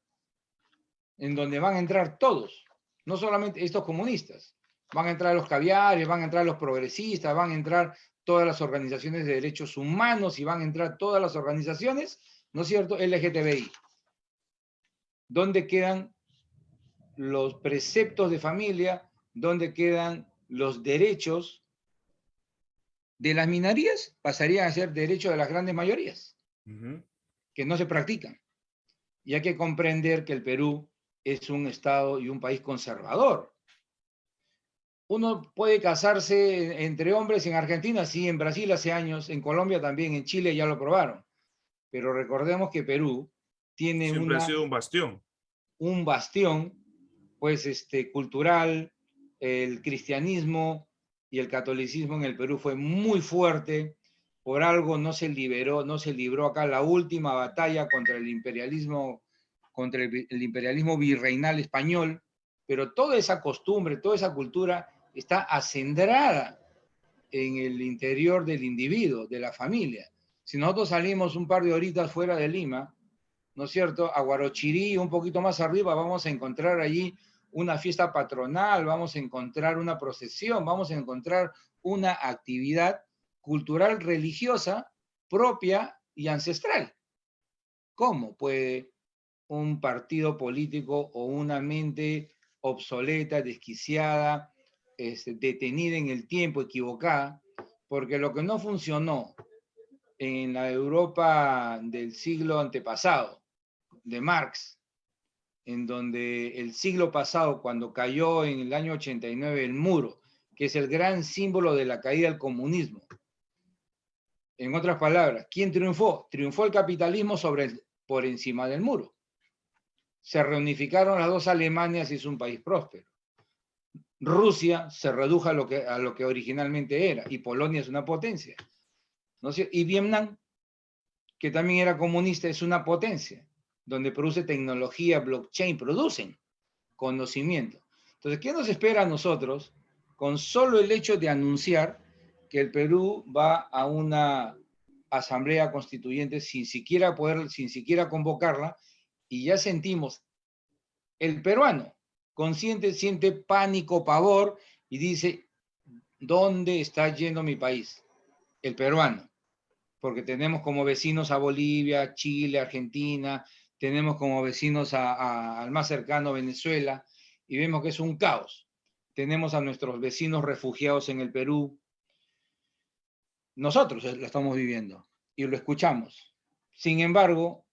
en donde van a entrar todos, no solamente estos comunistas, van a entrar los caviares, van a entrar los progresistas, van a entrar todas las organizaciones de derechos humanos y van a entrar todas las organizaciones, ¿no es cierto?, LGTBI. ¿Dónde quedan los preceptos de familia? ¿Dónde quedan los derechos de las minorías? Pasarían a ser derechos de las grandes mayorías, que no se practican. Y hay que comprender que el Perú es un Estado y un país conservador. Uno puede casarse entre hombres en Argentina, sí, en Brasil hace años, en Colombia también, en Chile ya lo probaron. Pero recordemos que Perú tiene Siempre ha sido un bastión. Un bastión, pues, este, cultural, el cristianismo y el catolicismo en el Perú fue muy fuerte, por algo no se liberó, no se libró acá la última batalla contra el imperialismo, contra el, imperialismo virreinal español, pero toda esa costumbre, toda esa cultura está acendrada en el interior del individuo, de la familia. Si nosotros salimos un par de horitas fuera de Lima, ¿no es cierto? A Guarochirí, un poquito más arriba, vamos a encontrar allí una fiesta patronal, vamos a encontrar una procesión, vamos a encontrar una actividad cultural religiosa propia y ancestral. ¿Cómo puede un partido político o una mente obsoleta, desquiciada, este, detenida en el tiempo, equivocada, porque lo que no funcionó en la Europa del siglo antepasado, de Marx, en donde el siglo pasado, cuando cayó en el año 89 el muro, que es el gran símbolo de la caída del comunismo. En otras palabras, ¿quién triunfó? Triunfó el capitalismo sobre por encima del muro. Se reunificaron las dos Alemanias y es un país próspero. Rusia se redujo a lo que, a lo que originalmente era, y Polonia es una potencia. Y Vietnam, que también era comunista, es una potencia, donde produce tecnología, blockchain, producen conocimiento. Entonces, ¿qué nos espera a nosotros con solo el hecho de anunciar que el Perú va a una asamblea constituyente sin siquiera poder, sin siquiera convocarla, y ya sentimos el peruano, consciente siente pánico, pavor y dice, ¿dónde está yendo mi país? El peruano. Porque tenemos como vecinos a Bolivia, Chile, Argentina, tenemos como vecinos al más cercano Venezuela, y vemos que es un caos. Tenemos a nuestros vecinos refugiados en el Perú. Nosotros lo estamos viviendo y lo escuchamos. Sin embargo,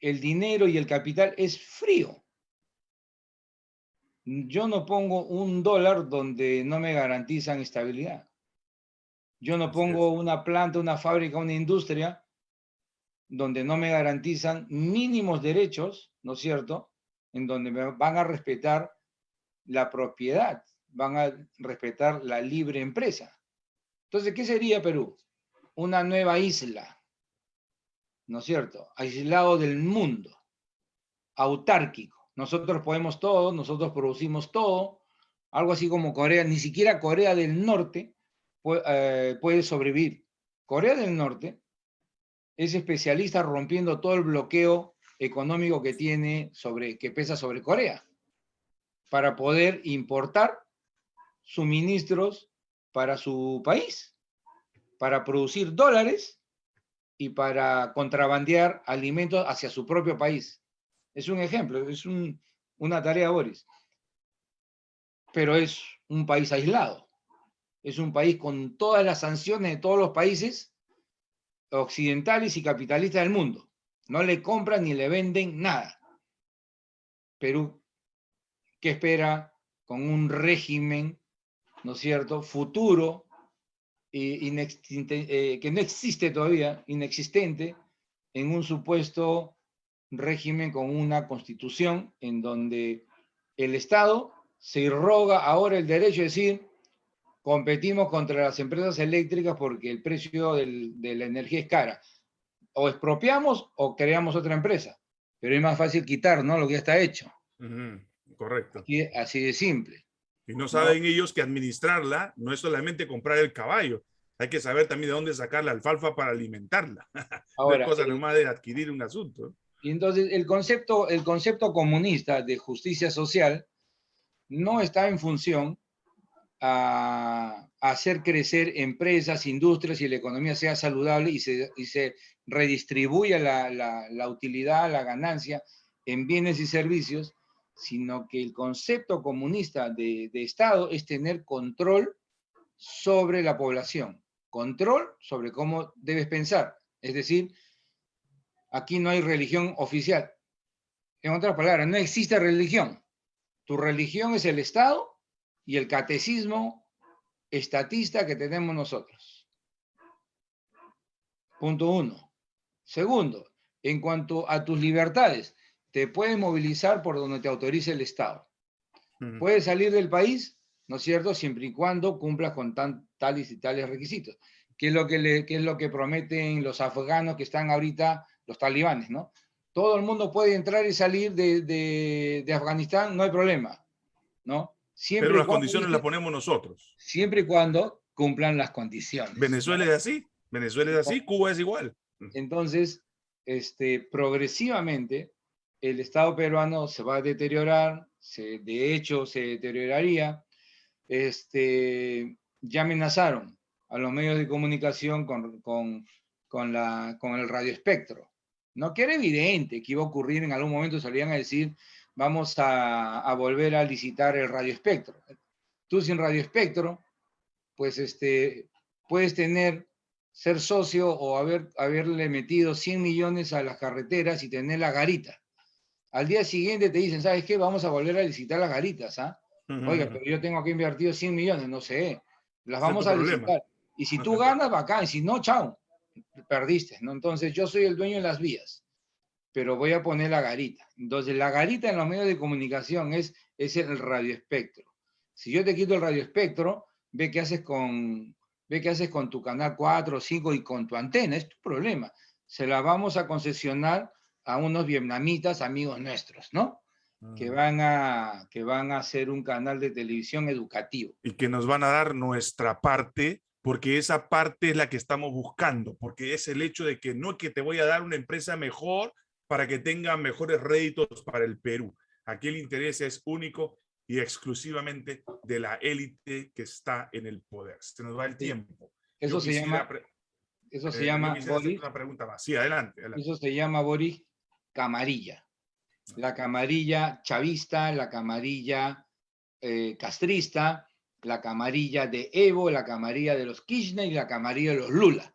el dinero y el capital es frío yo no pongo un dólar donde no me garantizan estabilidad. Yo no pongo una planta, una fábrica, una industria donde no me garantizan mínimos derechos, ¿no es cierto? En donde me van a respetar la propiedad, van a respetar la libre empresa. Entonces, ¿qué sería Perú? Una nueva isla, ¿no es cierto? Aislado del mundo, autárquico nosotros podemos todo, nosotros producimos todo, algo así como Corea, ni siquiera Corea del Norte eh, puede, sobrevivir. Corea del Norte es especialista rompiendo todo el bloqueo económico que tiene sobre, que pesa sobre Corea, para poder importar suministros para su país, para producir dólares y para contrabandear alimentos hacia su propio país. Es un ejemplo, es una tarea, Boris. Pero es un país aislado. Es un país con todas las sanciones de todos los países occidentales y capitalistas del mundo. No le compran ni le venden nada. Perú, ¿qué espera con un régimen, ¿no es cierto?, futuro, eh, que no existe todavía, inexistente, en un supuesto régimen con una constitución en donde el Estado se irroga ahora el derecho de decir, competimos contra las empresas eléctricas porque el precio de la energía es cara. O expropiamos o creamos otra empresa. Pero es más fácil quitar, ¿no? Lo que ya está hecho. Correcto. Así, de simple. Y no saben ellos que administrarla no es solamente comprar el caballo, hay que saber también de dónde sacar la alfalfa para alimentarla. Ahora, no es cosa nomás de adquirir un asunto. Y entonces el concepto, el concepto comunista de justicia social no está en función a, hacer crecer empresas, industrias y la economía sea saludable y se, y se redistribuya la, la, utilidad, la ganancia en bienes y servicios, sino que el concepto comunista de, de Estado es tener control sobre la población, control sobre cómo debes pensar. Es decir, aquí no hay religión oficial. En otras palabras, no existe religión. Tu religión es el Estado y el catecismo estatista que tenemos nosotros. Punto uno. Segundo, en cuanto a tus libertades, te puedes movilizar por donde te autorice el Estado. Puedes salir del país, ¿no es cierto?, siempre y cuando cumplas con tales y tales requisitos. ¿Qué es, lo que le, es lo que prometen los afganos que están ahorita, los talibanes, ¿no? Todo el mundo puede entrar y salir de, de Afganistán, no hay problema, ¿no? Pero las condiciones las ponemos nosotros. Siempre y cuando cumplan las condiciones. Venezuela es así, Venezuela es así, Cuba es igual. Entonces, este, progresivamente, el Estado peruano se va a deteriorar, se, de hecho se deterioraría. Este, ya amenazaron a los medios de comunicación con, con, con, la, con el radioespectro. No que era evidente que iba a ocurrir en algún momento, salían a decir vamos a, volver a licitar el radioespectro. Tú sin radioespectro, pues este, puedes tener, ser socio o haber, haberle metido 100 millones a las carreteras y tener la garita. Al día siguiente te dicen, ¿sabes qué? Vamos a volver a licitar las garitas, ¿ah? Oiga, pero yo tengo que invertir 100 millones, no sé. Las vamos a licitar. Y si tú ganas, bacán. Y si no, chao. Perdiste, ¿no? Entonces yo soy el dueño de las vías pero voy a poner la garita. Entonces, la garita en los medios de comunicación es, es el radioespectro. Si yo te quito el radioespectro, ve qué haces con, ve qué haces con tu canal 4 o 5 y con tu antena, es tu problema. Se la vamos a concesionar a unos vietnamitas amigos nuestros, ¿no? Que, ah. van a, que van a hacer un canal de televisión educativo. Y que nos van a dar nuestra parte porque esa parte es la que estamos buscando, porque es el hecho de que no es que te voy a dar una empresa mejor para que tengan mejores réditos para el Perú. Aquí el interés es único y exclusivamente de la élite que está en el poder. Se nos va el tiempo. Eso se llama... Eso se eh, llama... Boris, una pregunta más. Sí, adelante, Eso se llama, Boris, camarilla. La camarilla chavista, la camarilla eh, castrista, la camarilla de Evo, la camarilla de los Kirchner y la camarilla de los Lula.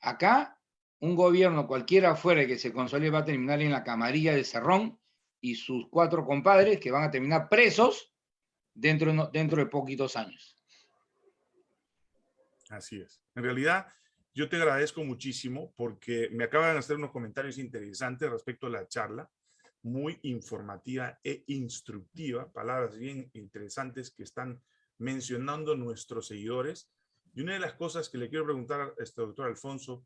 Acá un gobierno cualquiera fuera que se consolide va a terminar en la camarilla de Cerrón y sus cuatro compadres que van a terminar presos dentro, dentro de poquitos años. Así es. En realidad, yo te agradezco muchísimo porque me acaban de hacer unos comentarios interesantes respecto a la charla, muy informativa e instructiva, palabras bien interesantes que están mencionando nuestros seguidores. Y una de las cosas que le quiero preguntar a este doctor Alfonso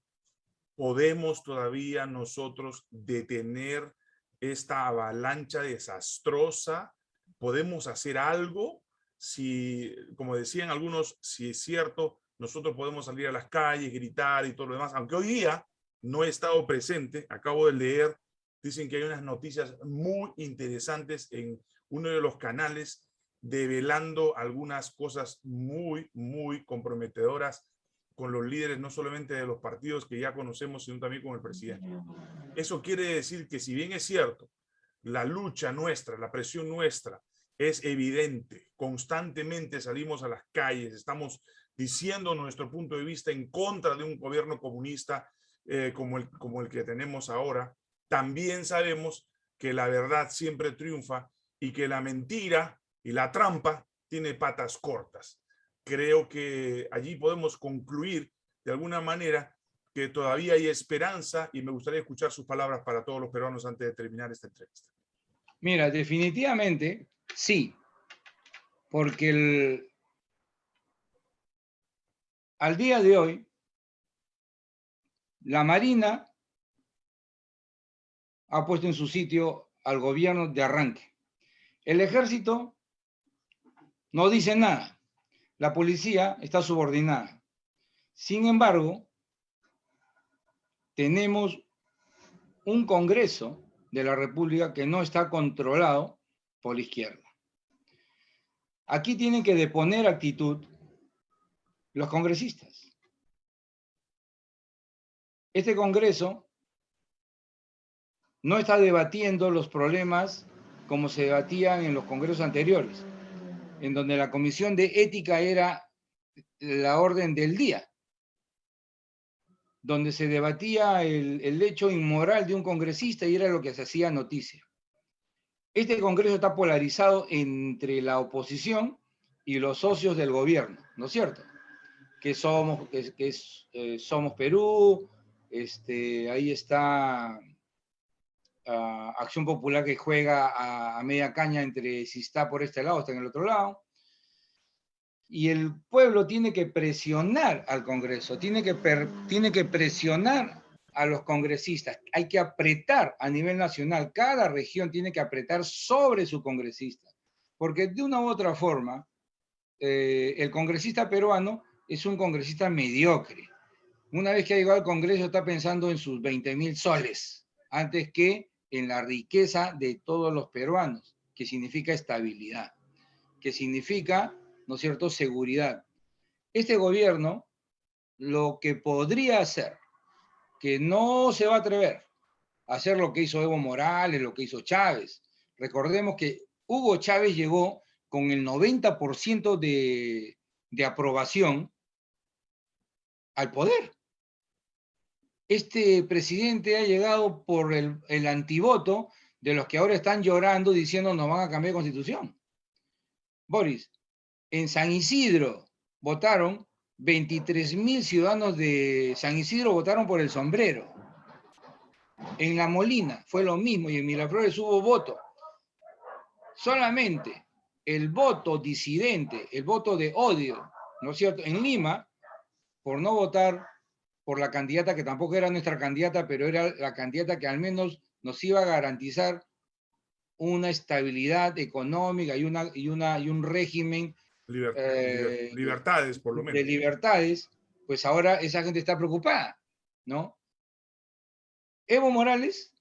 podemos todavía nosotros detener esta avalancha desastrosa? ¿Podemos hacer algo? Si, como decían algunos, si es cierto, nosotros podemos salir a las calles, gritar y todo lo demás, aunque hoy día no he estado presente, acabo de leer, dicen que hay unas noticias muy interesantes en uno de los canales develando algunas cosas muy, muy comprometedoras con los líderes no solamente de los partidos que ya conocemos, sino también con el presidente. Eso quiere decir que si bien es cierto, la lucha nuestra, la presión nuestra es evidente, constantemente salimos a las calles, estamos diciendo nuestro punto de vista en contra de un gobierno comunista eh, como, el, como el que tenemos ahora, también sabemos que la verdad siempre triunfa y que la mentira y la trampa tiene patas cortas. Creo que allí podemos concluir de alguna manera que todavía hay esperanza y me gustaría escuchar sus palabras para todos los peruanos antes de terminar esta entrevista. Mira, definitivamente sí, porque el, al día de hoy, la Marina ha puesto en su sitio al gobierno de arranque. El ejército no dice nada. La policía está subordinada. Sin embargo, tenemos un Congreso de la República que no está controlado por la izquierda. Aquí tienen que deponer actitud los congresistas. Este Congreso no está debatiendo los problemas como se debatían en los congresos anteriores, en donde la comisión de ética era la orden del día, donde se debatía el, hecho inmoral de un congresista y era lo que se hacía noticia. Este congreso está polarizado entre la oposición y los socios del gobierno, ¿no es cierto? Que somos, que, eh, somos Perú, este, ahí está Acción Popular que juega a, media caña entre si está por este lado o está en el otro lado. Y el pueblo tiene que presionar al Congreso, tiene que, tiene que presionar a los congresistas. Hay que apretar a nivel nacional, cada región tiene que apretar sobre su congresista, porque de una u otra forma, eh, el congresista peruano es un congresista mediocre. Una vez que ha llegado al Congreso está pensando en sus 20 mil soles, antes que en la riqueza de todos los peruanos, que significa estabilidad, que significa, ¿no es cierto?, seguridad. Este gobierno lo que podría hacer, que no se va a atrever a hacer lo que hizo Evo Morales, lo que hizo Chávez. Recordemos que Hugo Chávez llegó con el 90% de, de aprobación al poder este presidente ha llegado por el, antivoto de los que ahora están llorando diciendo nos van a cambiar de constitución. Boris, en San Isidro votaron 23 mil ciudadanos de San Isidro votaron por el sombrero. En La Molina fue lo mismo y en Miraflores hubo voto. Solamente el voto disidente, el voto de odio, ¿no es cierto? En Lima, por no votar por la candidata que tampoco era nuestra candidata, pero era la candidata que al menos nos iba a garantizar una estabilidad económica y, una, y, una, y un régimen eh, libertades, por lo menos. De libertades, pues ahora esa gente está preocupada, ¿no? Evo Morales,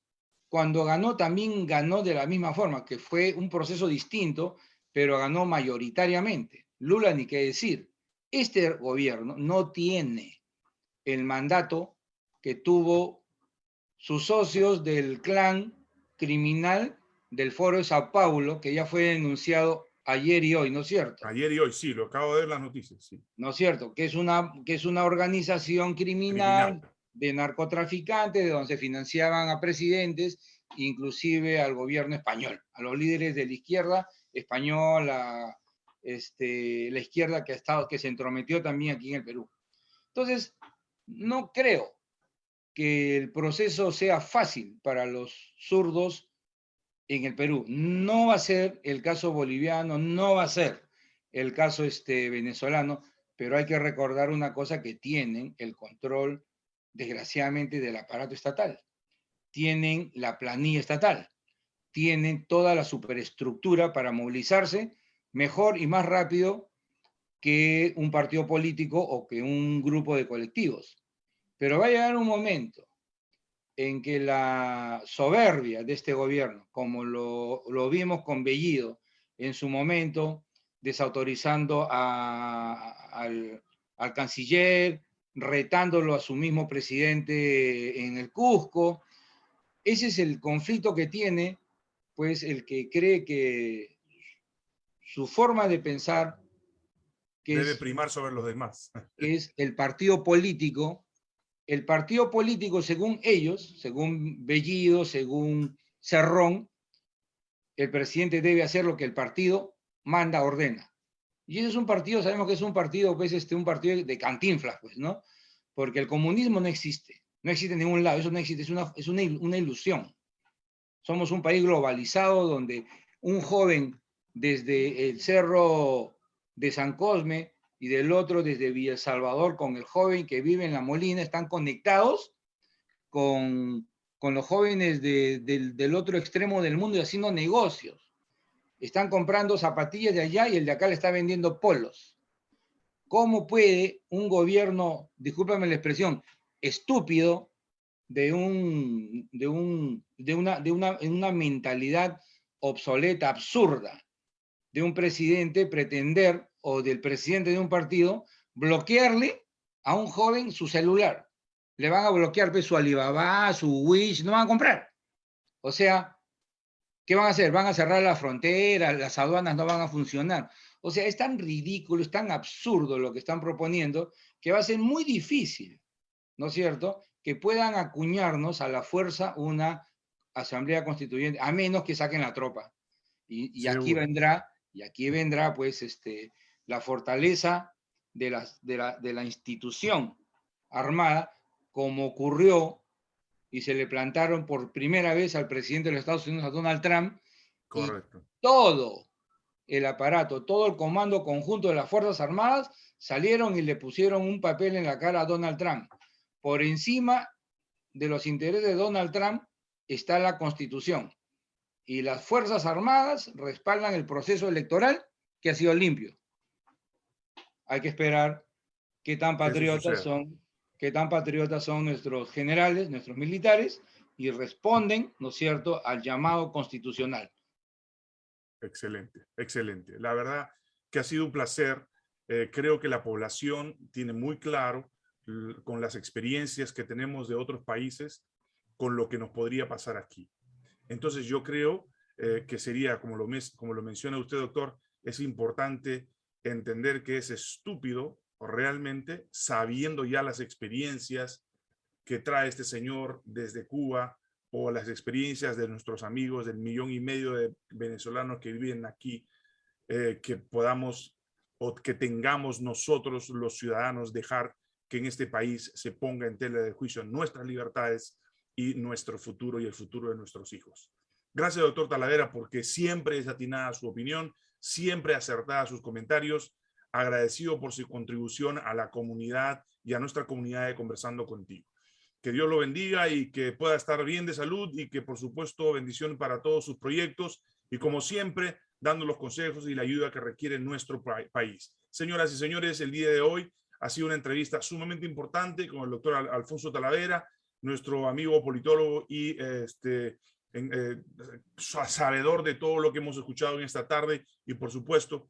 cuando ganó, también ganó de la misma forma, que fue un proceso distinto, pero ganó mayoritariamente. Lula, ni qué decir. Este gobierno no tiene el mandato que tuvo sus socios del clan criminal del Foro de Sao Paulo, que ya fue denunciado ayer y hoy, ¿no es cierto? Ayer y hoy, sí, lo acabo de ver las noticias, sí. ¿No es cierto? Que es una, que es una organización criminal, de narcotraficantes, de donde se financiaban a presidentes, inclusive al gobierno español, a los líderes de la izquierda española, este, la izquierda que, ha estado, que se entrometió también aquí en el Perú. Entonces, no creo que el proceso sea fácil para los zurdos en el Perú. No va a ser el caso boliviano, no va a ser el caso este, venezolano, pero hay que recordar una cosa que tienen el control, desgraciadamente, del aparato estatal. Tienen la planilla estatal, tienen toda la superestructura para movilizarse mejor y más rápido que un partido político o que un grupo de colectivos. Pero va a llegar un momento en que la soberbia de este gobierno, como lo, vimos con Bellido en su momento, desautorizando al, al canciller, retándolo a su mismo presidente en el Cusco, ese es el conflicto que tiene, pues el que cree que su forma de pensar que debe primar sobre los demás. Que es el partido político el partido político, según ellos, según Bellido, según Cerrón, el presidente debe hacer lo que el partido manda, ordena. Y ese es un partido, sabemos que es un partido, pues, este, un partido de cantinflas, pues, ¿no? Porque el comunismo no existe, no existe en ningún lado, eso no existe, es una, ilusión. Somos un país globalizado donde un joven desde el cerro de San Cosme y del otro desde Villa Salvador con el joven que vive en La Molina, están conectados con, con los jóvenes del, del otro extremo del mundo y haciendo negocios. Están comprando zapatillas de allá y el de acá le está vendiendo polos. ¿Cómo puede un gobierno, discúlpame la expresión, estúpido, de, un, de, un, de, una, de una, una mentalidad obsoleta, absurda, de un presidente pretender, o del presidente de un partido, bloquearle a un joven su celular. Le van a bloquear pues, su Alibaba, su Wish, no van a comprar. O sea, ¿qué van a hacer? Van a cerrar la frontera, las aduanas no van a funcionar. O sea, es tan ridículo, es tan absurdo lo que están proponiendo, que va a ser muy difícil, ¿no es cierto?, que puedan acuñarnos a la fuerza una asamblea constituyente, a menos que saquen la tropa. Y, y aquí vendrá y aquí vendrá pues este, la fortaleza de la, de, la, de la institución armada, como ocurrió y se le plantaron por primera vez al presidente de los Estados Unidos, a Donald Trump. Correcto. todo el aparato, todo el comando conjunto de las Fuerzas Armadas salieron y le pusieron un papel en la cara a Donald Trump. Por encima de los intereses de Donald Trump está la Constitución y las Fuerzas Armadas respaldan el proceso electoral que ha sido limpio. Hay que esperar qué tan patriotas son, qué tan patriotas son nuestros generales, nuestros militares, y responden, ¿no es cierto?, al llamado constitucional. Excelente, excelente. La verdad que ha sido un placer. Eh, creo que la población tiene muy claro con las experiencias que tenemos de otros países con lo que nos podría pasar aquí. Entonces yo creo eh, que sería, como lo, como lo menciona usted, doctor, es importante entender que es estúpido realmente, sabiendo ya las experiencias que trae este señor desde Cuba o las experiencias de nuestros amigos del millón y medio de venezolanos que viven aquí, eh, que podamos o que tengamos nosotros los ciudadanos dejar que en este país se ponga en tela de juicio nuestras libertades y nuestro futuro y el futuro de nuestros hijos. Gracias, doctor Talavera, porque siempre es atinada su opinión, siempre acertada sus comentarios. Agradecido por su contribución a la comunidad y a nuestra comunidad de Conversando Contigo. Que Dios lo bendiga y que pueda estar bien de salud y que, por supuesto, bendición para todos sus proyectos y, como siempre, dando los consejos y la ayuda que requiere nuestro país. Señoras y señores, el día de hoy ha sido una entrevista sumamente importante con el doctor Alfonso Talavera, nuestro amigo politólogo y este, en, eh, sabedor de todo lo que hemos escuchado en esta tarde. Y por supuesto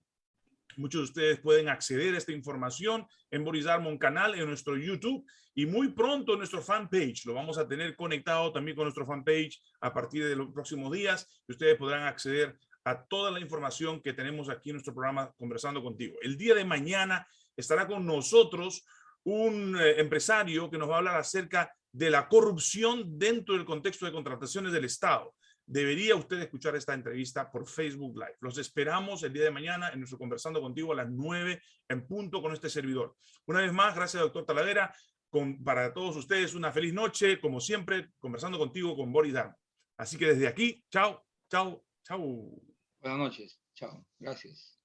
muchos de ustedes pueden acceder a esta información en Boris Darmon canal en nuestro YouTube. Y muy pronto en nuestro fanpage. Lo vamos a tener conectado también con nuestro fanpage a partir de los próximos días. Ustedes podrán acceder a toda la información que tenemos aquí en nuestro programa Conversando Contigo. El día de mañana estará con nosotros un eh, empresario que nos va a hablar acerca de la corrupción dentro del contexto de contrataciones del Estado. Debería usted escuchar esta entrevista por Facebook Live. Los esperamos el día de mañana en nuestro Conversando Contigo a las 9 en punto con este servidor. Una vez más, gracias, doctor Talavera. Con, para todos ustedes, una feliz noche, como siempre, conversando contigo con Boris Darmo. Así que desde aquí, chao, chao, chao. Buenas noches, chao, gracias.